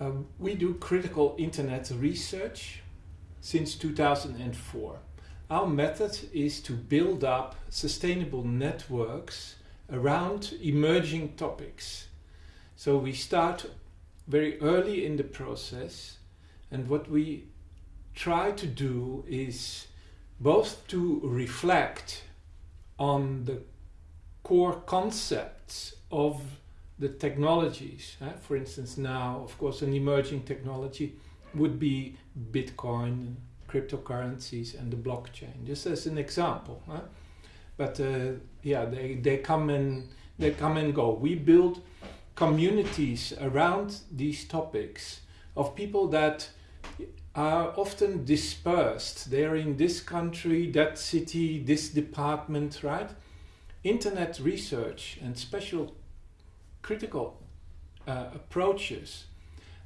uh, we do critical internet research since 2004. Our method is to build up sustainable networks around emerging topics. So we start very early in the process and what we try to do is both to reflect on the core concepts of the technologies. For instance, now, of course, an emerging technology would be Bitcoin, cryptocurrencies, and the blockchain, just as an example. But uh, yeah, they, they come and they come and go. We build communities around these topics of people that are often dispersed. They're in this country, that city, this department, right? Internet research and special critical uh, approaches,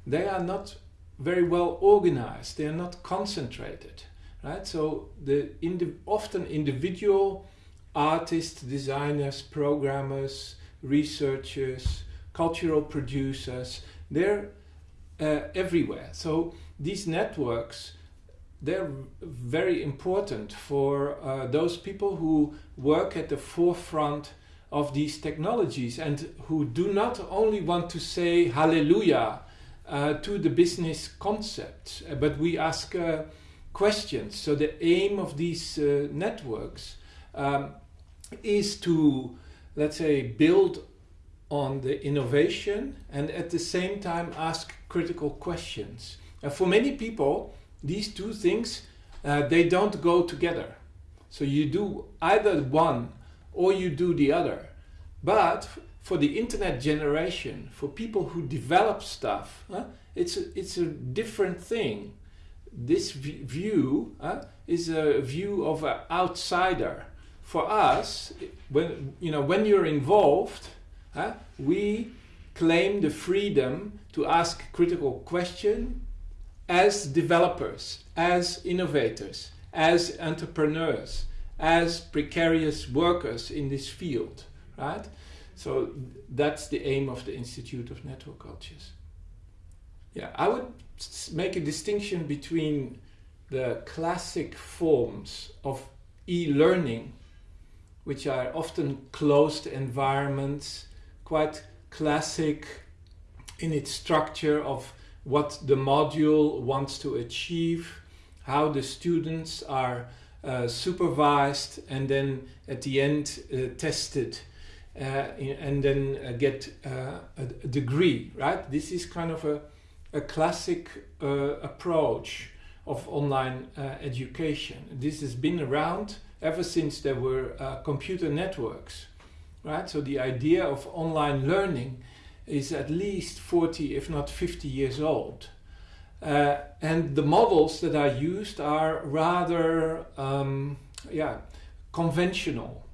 they are not very well organized. They are not concentrated, right? So the indi often individual artists, designers, programmers, researchers, cultural producers, they're uh, everywhere. So these networks, they're very important for uh, those people who work at the forefront of these technologies and who do not only want to say hallelujah uh, to the business concept, uh, but we ask uh, questions. So the aim of these uh, networks um, is to, let's say, build on the innovation and at the same time ask critical questions. And for many people, these two things, uh, they don't go together. So you do either one or you do the other. But for the internet generation, for people who develop stuff, uh, it's, a, it's a different thing. This view is a view of an outsider. For us, when, you know, when you're involved, we claim the freedom to ask critical questions as developers, as innovators, as entrepreneurs, as precarious workers in this field, right? So that's the aim of the Institute of Network Cultures. Yeah, I would make a distinction between the classic forms of e-learning, which are often closed environments, quite classic in its structure of what the module wants to achieve, how the students are uh, supervised and then at the end uh, tested uh, and then uh, get uh, a, degree, right? This is kind of a, a classic approach of online education. This has been around ever since there were computer networks, right? So the idea of online learning is at least 40, if not 50 years old. Uh, and the models that are used are rather um, yeah, conventional.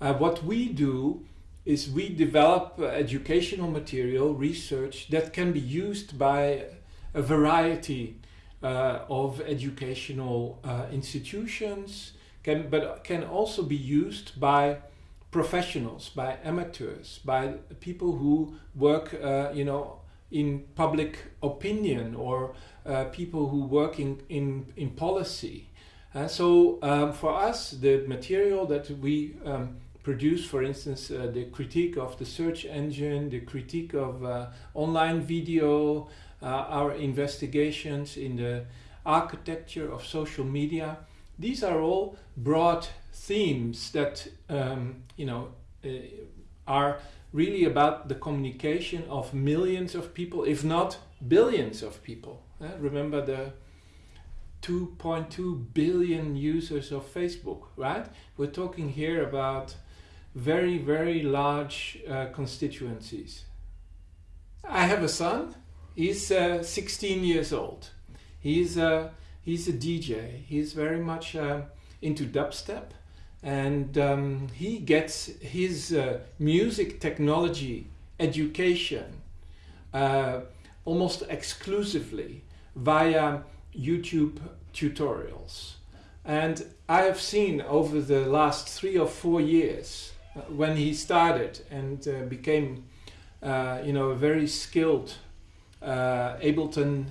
Uh, what we do is we develop uh, educational material, research that can be used by a variety uh, of educational uh, institutions, can, but can also be used by professionals, by amateurs, by people who work, uh, you know, in public opinion or uh, people who work in, in, in policy. Uh, so um, for us, the material that we um, produce, for instance, uh, the critique of the search engine, the critique of uh, online video, uh, our investigations in the architecture of social media, these are all broad themes that um, you know are really about the communication of millions of people, if not billions of people. Uh, remember the 2.2 billion users of Facebook, right? We're talking here about very, very large uh, constituencies. I have a son. He's uh, 16 years old. He's a, he's a DJ. He's very much uh, into dubstep and um, he gets his uh, music technology education uh, almost exclusively via YouTube tutorials. And I have seen over the last three or four years uh, when he started and uh, became uh, you know, a very skilled Ableton,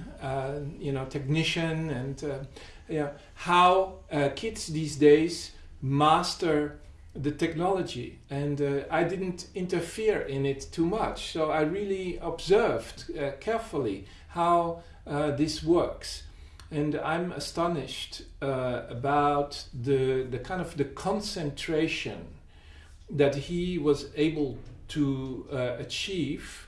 you know, technician, and how kids these days master the technology. And uh, I didn't interfere in it too much, so I really observed uh, carefully how this works. And I'm astonished about the the kind of the concentration that he was able to achieve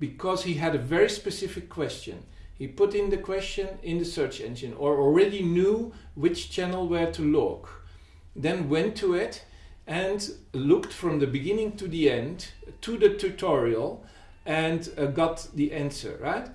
because he had a very specific question. He put in the question in the search engine or already knew which channel where to look. Then went to it and looked from the beginning to the end to the tutorial and uh, got the answer, right?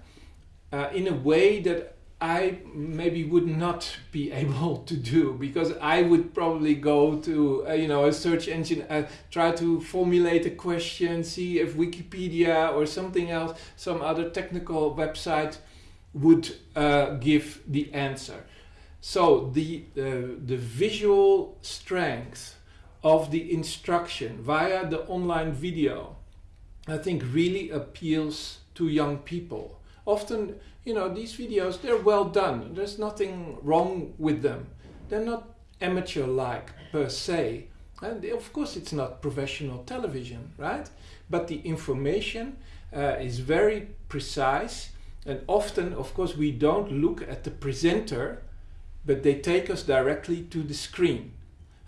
Uh, in a way that I maybe would not be able to do because I would probably go to uh, you know a search engine, uh, try to formulate a question, see if Wikipedia or something else, some other technical website would uh, give the answer. So the uh, the visual strength of the instruction via the online video, I think, really appeals to young people. Often you know, these videos, they're well done. There's nothing wrong with them. They're not amateur-like per se. And of course, it's not professional television, right? But the information uh, is very precise. And often, of course, we don't look at the presenter, but they take us directly to the screen.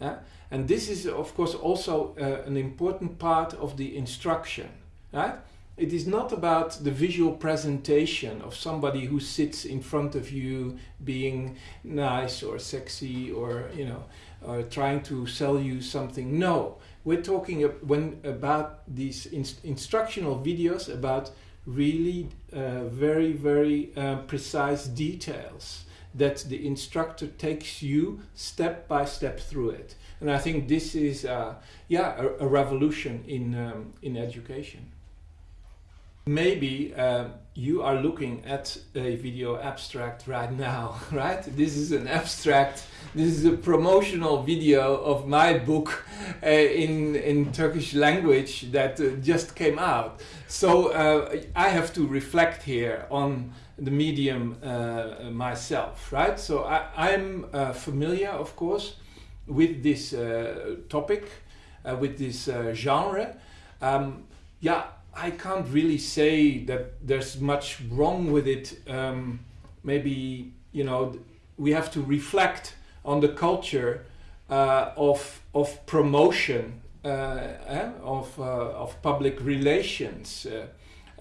Uh, and this is, of course, also uh, an important part of the instruction, right? it is not about the visual presentation of somebody who sits in front of you being nice or sexy or you know or trying to sell you something no we're talking when about these instructional videos about really uh, very very uh, precise details that the instructor takes you step by step through it and i think this is uh, yeah a, a, revolution in um, in education Maybe uh, you are looking at a video abstract right now, right? This is an abstract, this is a promotional video of my book uh, in, in Turkish language that uh, just came out. So uh, I have to reflect here on the medium uh, myself, right? So I, am uh, familiar, of course, with this topic, with this genre. Um, yeah, I can't really say that there's much wrong with it. Um, maybe you know we have to reflect on the culture uh, of of promotion uh, eh, of uh, of public relations,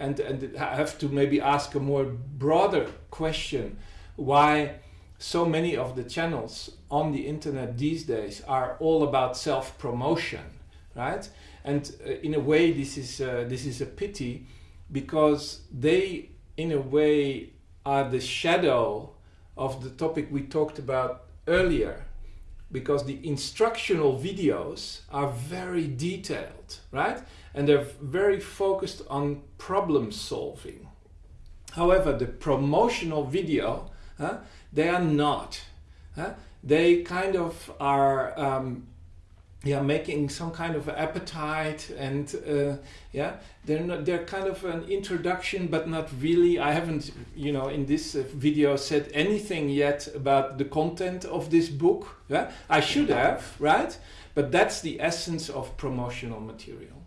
and and have to maybe ask a more broader question: why so many of the channels on the internet these days are all about self promotion, right? and uh, in a way this is uh, this is a pity because they in a way are the shadow of the topic we talked about earlier because the instructional videos are very detailed right and they're very focused on problem solving however the promotional video huh, they are not huh? they kind of are um, yeah making some kind of appetite and uh, yeah they're not, they're kind of an introduction but not really. I haven't you know in this uh, video said anything yet about the content of this book. Yeah i should have right? But that's the essence of promotional material